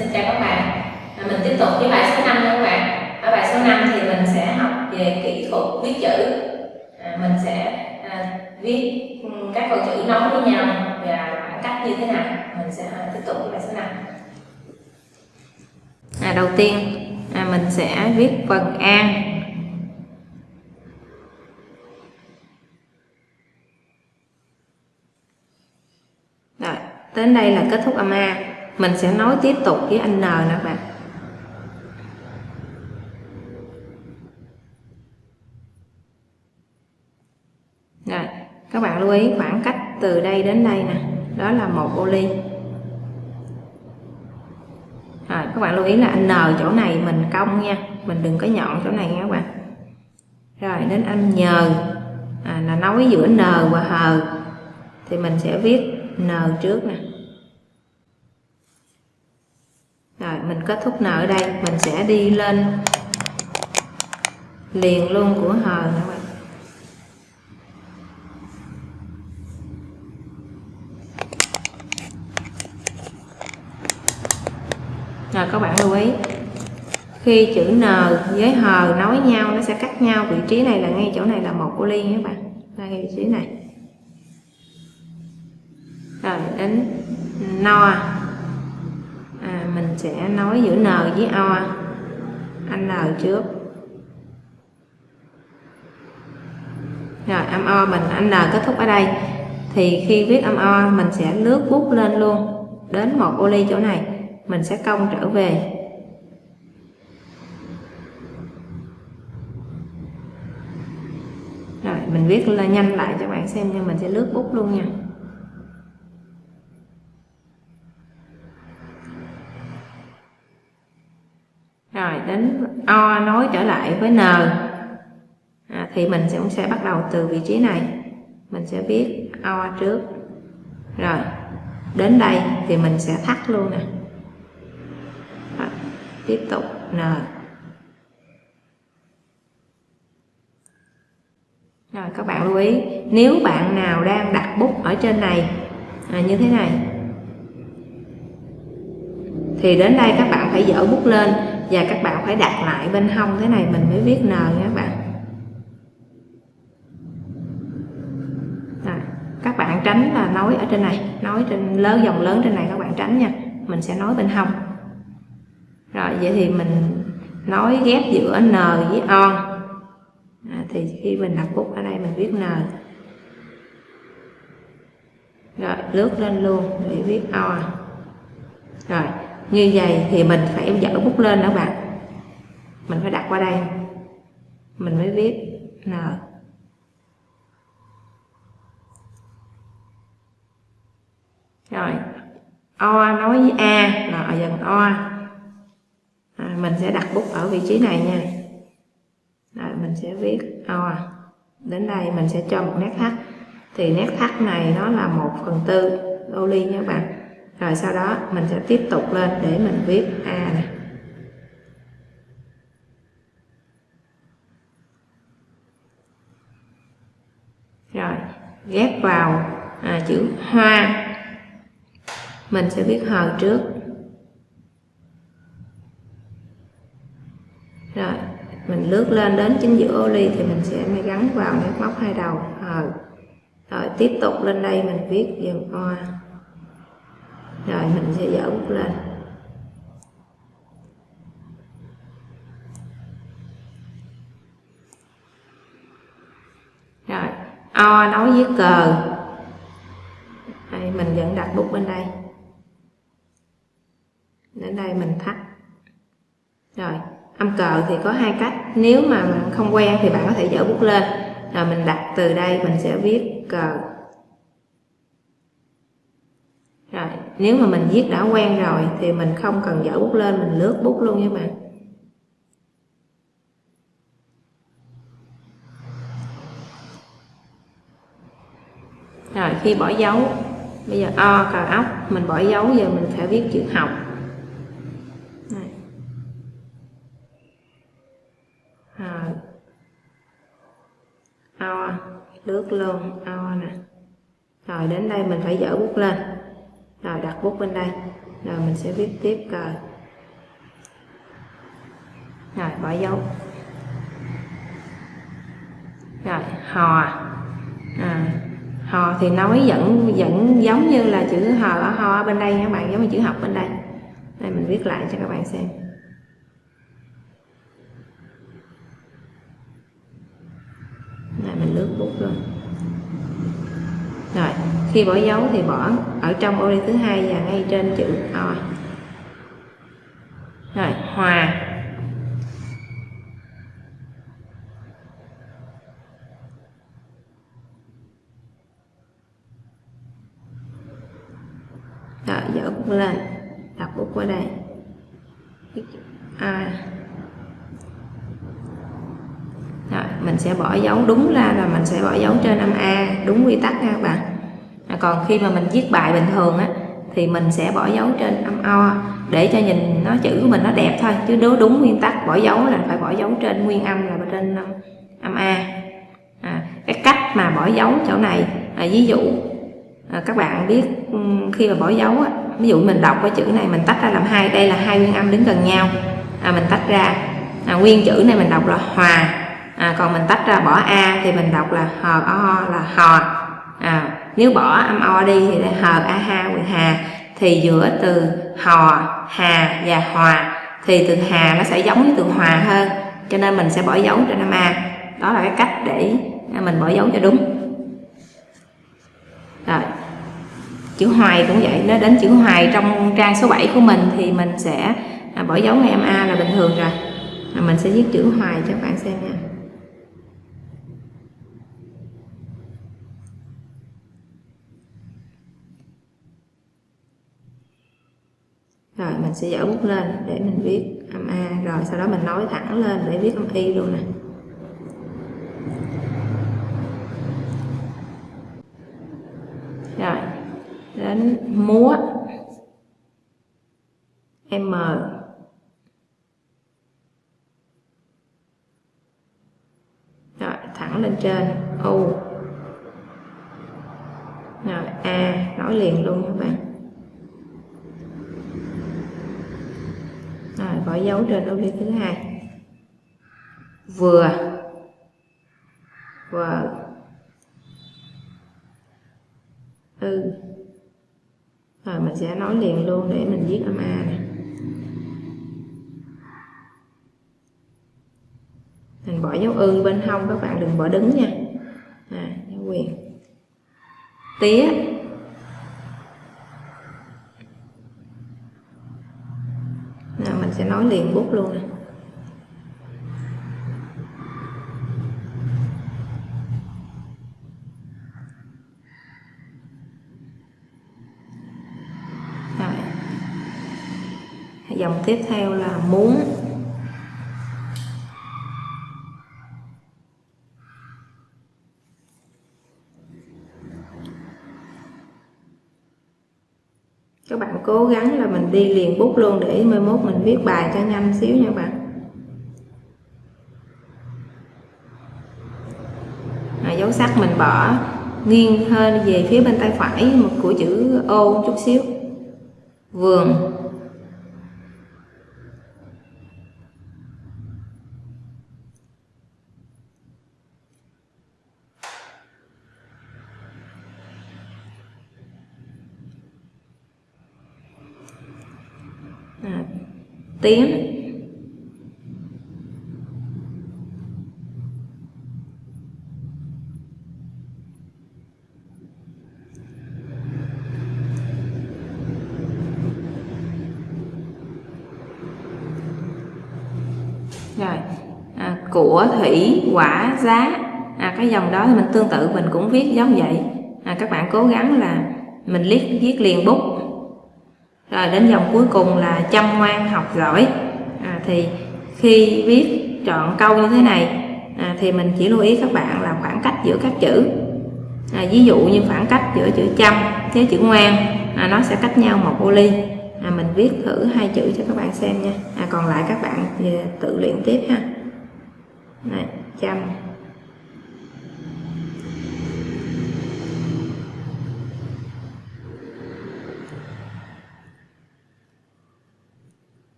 xin chào các bạn. À, mình tiếp tục với bài số 5 nha các bạn. Ở bài số 5 thì mình sẽ học về kỹ thuật viết chữ. À, mình sẽ à, viết ừ, các câu chữ nối với nhau và khoảng cách như thế nào. Mình sẽ à, tiếp tục với bài số 5 à, đầu tiên à, mình sẽ viết phần an rồi đến đây là kết thúc âm a mình sẽ nói tiếp tục với anh n nè các bạn. Rồi các bạn lưu ý khoảng cách từ đây đến đây nè. Đó là một ô ly. Rồi các bạn lưu ý là anh n chỗ này mình cong nha. Mình đừng có nhọn chỗ này nha các bạn. Rồi đến anh nhờ à, là nối giữa n và H. Thì mình sẽ viết n trước nè. Rồi mình kết thúc n ở đây. Mình sẽ đi lên liền luôn của hờ các bạn rồi các bạn lưu ý. Khi chữ n với hờ nối nhau nó sẽ cắt nhau. Vị trí này là ngay chỗ này là một của ly nha các bạn. Ngay vị trí này. Rồi đến no à, mình sẽ nói giữa n với o. Anh n trước. Rồi, âm o mình, anh n kết thúc ở đây. Thì khi viết âm o, mình sẽ lướt bút lên luôn. Đến một ô ly chỗ này, mình sẽ cong trở về. Rồi, mình viết lên nhanh lại cho bạn xem nhưng mình sẽ lướt bút luôn nha rồi đến o nối trở lại với n. À, thì mình sẽ cũng sẽ bắt đầu từ vị trí này. Mình sẽ viết o trước. Rồi đến đây thì mình sẽ thắt luôn nè. Tiếp tục n. Rồi các bạn lưu ý nếu bạn nào đang đặt bút ở trên này à, như thế này. Thì đến đây các bạn phải dỡ bút lên và các bạn phải đặt lại bên hông thế này mình mới viết n nha các bạn. Rồi, các bạn tránh là nói ở trên này nói trên lớn dòng lớn trên này các bạn tránh nha mình sẽ nói bên hông. Rồi vậy thì mình nói ghép giữa n với on à, thì khi mình đặt bút ở đây mình viết n. Rồi lướt lên luôn để viết o. Rồi như vậy thì mình phải dở bút lên đó bạn. Mình phải đặt qua đây. Mình mới viết n. Rồi o nói với a là ở dần o. À, mình sẽ đặt bút ở vị trí này nha. Rồi mình sẽ viết o. Đến đây mình sẽ cho một nét thắt. Thì nét thắt này nó là một phần tư ô ly nha các bạn rồi sau đó mình sẽ tiếp tục lên để mình viết a này. Rồi ghép vào à, chữ hoa. Mình sẽ viết hờ trước. Rồi mình lướt lên đến chính giữa ô ly thì mình sẽ gắn vào nét móc hai đầu hờ rồi tiếp tục lên đây mình viết dần hoa rồi mình sẽ dỡ bút lên rồi o nối với cờ đây, mình vẫn đặt bút bên đây. Đến đây mình thắt. Rồi âm cờ thì có hai cách. Nếu mà không quen thì bạn có thể dỡ bút lên. Rồi mình đặt từ đây mình sẽ viết cờ rồi nếu mà mình viết đã quen rồi thì mình không cần dở bút lên mình lướt bút luôn nha bạn. Rồi khi bỏ dấu bây giờ o cờ ốc mình bỏ dấu giờ mình phải viết chữ học. Này. À, o lướt luôn o nè. Rồi đến đây mình phải dở bút lên rồi đặt bút bên đây. Rồi mình sẽ viết tiếp cờ rồi bỏ dấu. Rồi hò. À, hò thì nói vẫn vẫn giống như là chữ hò ở ho ở bên đây các bạn giống như chữ học bên đây. Đây mình viết lại cho các bạn xem. Này mình lướt bút luôn rồi, khi bỏ dấu thì bỏ ở trong ô ly thứ hai và ngay trên chữ o. Rồi, hòa. Rồi dở bút lên, đặt bút qua đây. A rồi mình sẽ bỏ dấu đúng ra là mình sẽ bỏ dấu trên âm a đúng quy tắc nha các bạn. À, còn khi mà mình viết bài bình thường á thì mình sẽ bỏ dấu trên âm o để cho nhìn nó chữ của mình nó đẹp thôi chứ nếu đúng nguyên tắc bỏ dấu là phải bỏ dấu trên nguyên âm là trên âm, âm a. À, cái cách mà bỏ dấu chỗ này à, ví dụ à, các bạn biết ừ, khi mà bỏ dấu á, ví dụ mình đọc cái chữ này mình tách ra làm hai đây là hai nguyên âm đứng gần nhau. À, mình tách ra à, nguyên chữ này mình đọc là hòa à, còn mình tách ra bỏ a thì mình đọc là hờ o là hò à, nếu bỏ âm o đi thì là hờ a ha quyền hà thì giữa từ hò hà và hòa thì từ hà nó sẽ giống với từ hòa hơn. Cho nên mình sẽ bỏ dấu trên âm a. Đó là cái cách để mình bỏ dấu cho đúng. Rồi chữ hoài cũng vậy. Nó đến chữ hoài trong trang số 7 của mình thì mình sẽ à, bỏ dấu ngay âm a là bình thường rồi mình sẽ viết chữ hoài cho các bạn xem nha. Rồi, mình sẽ dở bút lên để mình viết âm a. Rồi, sau đó mình nói thẳng lên để viết âm y luôn nè. Rồi, đến múa. M. Rồi, thẳng lên trên, u. Rồi, a, nói liền luôn các bạn. Rồi bỏ dấu trên ô ly thứ hai. Vừa. Vừa. Ừ. Rồi mình sẽ nói liền luôn để mình viết âm a này mình bỏ dấu ư bên hông các bạn đừng bỏ đứng nha. À, quyền. Tía nào mình sẽ nói luôn này. Rồi. dòng tiếp theo là muốn các bạn cố gắng là mình đi liền bút luôn để mai mốt mình viết bài cho nhanh xíu nha bạn. À, dấu sắc mình bỏ nghiêng hơn về phía bên tay phải một của chữ ô chút xíu. Vườn à, tiếng rồi à, của thủy quả giá. À, cái dòng đó thì mình tương tự mình cũng viết giống vậy. À, các bạn cố gắng là mình liếc viết liền bút rồi đến dòng cuối cùng là chăm ngoan học giỏi. À, thì khi viết chọn câu như thế này à, thì mình chỉ lưu ý các bạn là khoảng cách giữa các chữ. À, ví dụ như khoảng cách giữa chữ chăm với chữ ngoan à, nó sẽ cách nhau một ô ly. À, mình viết thử hai chữ cho các bạn xem nha. À, còn lại các bạn tự luyện tiếp ha. Này, chăm.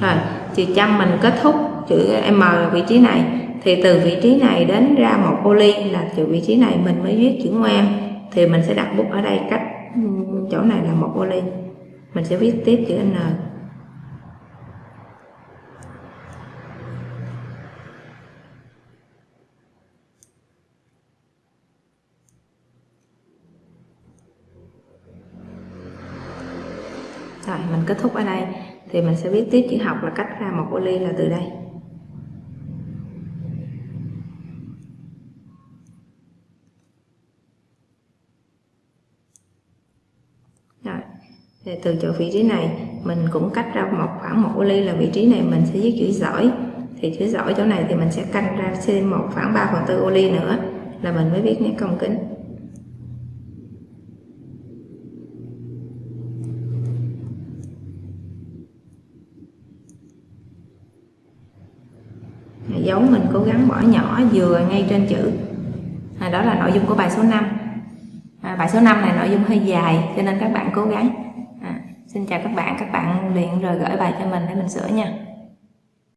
Rồi chữ trăm mình kết thúc chữ M là vị trí này. Thì từ vị trí này đến ra một ô ly là từ vị trí này mình mới viết chữ ngoan. Thì mình sẽ đặt bút ở đây cách ừ, chỗ này là một ô ly mình sẽ viết tiếp chữ N rồi mình kết thúc ở đây thì mình sẽ viết tiếp chữ học là cách ra một ô ly là từ đây. Rồi, thì từ chỗ vị trí này, mình cũng cách ra một khoảng một ô ly là vị trí này mình sẽ viết chữ giỏi. Thì chữ giỏi chỗ này thì mình sẽ canh ra thêm một khoảng 3 phần tư ô ly nữa là mình mới viết nét cong kính. Dấu mình cố gắng bỏ nhỏ vừa ngay trên chữ. À, đó là nội dung của bài số 5 à, bài số 5 này nội dung hơi dài cho nên các bạn cố gắng. À, xin chào các bạn. Các bạn luyện rồi gửi bài cho mình để mình sửa nha.